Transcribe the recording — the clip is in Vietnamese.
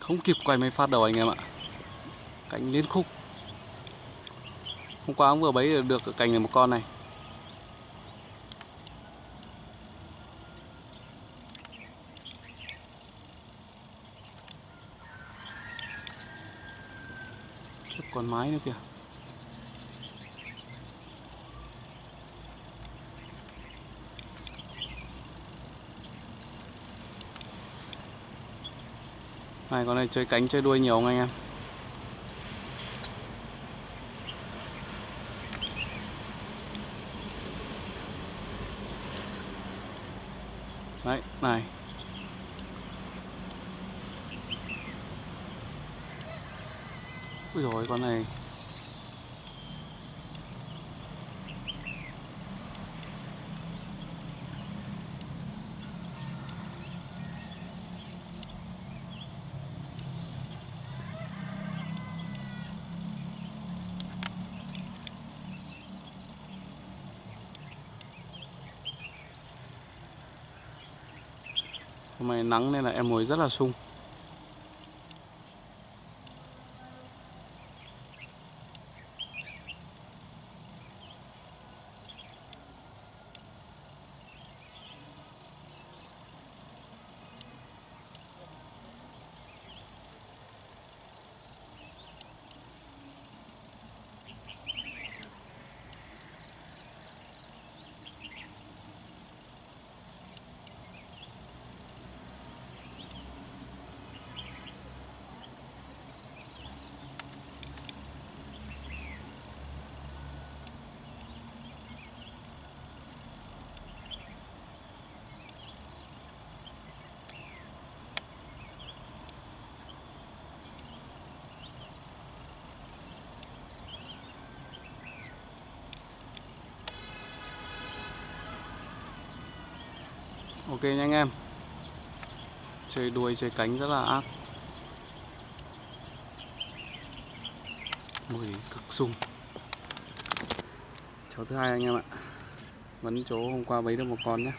Không kịp quay máy phát đầu anh em ạ. Cánh liên khúc. Hôm qua ông vừa bấy được cành này một con này. Chết còn mái nữa kìa. Này con này chơi cánh chơi đuôi nhiều không anh em? Đấy, này. Ui rồi con này Hôm nay nắng nên là em mồi rất là sung. Ok nha anh em. Chơi đuôi, chơi cánh rất là ác. Mùi cực sung. Cháu thứ hai anh em ạ. Vẫn chỗ hôm qua bấy được một con nhé.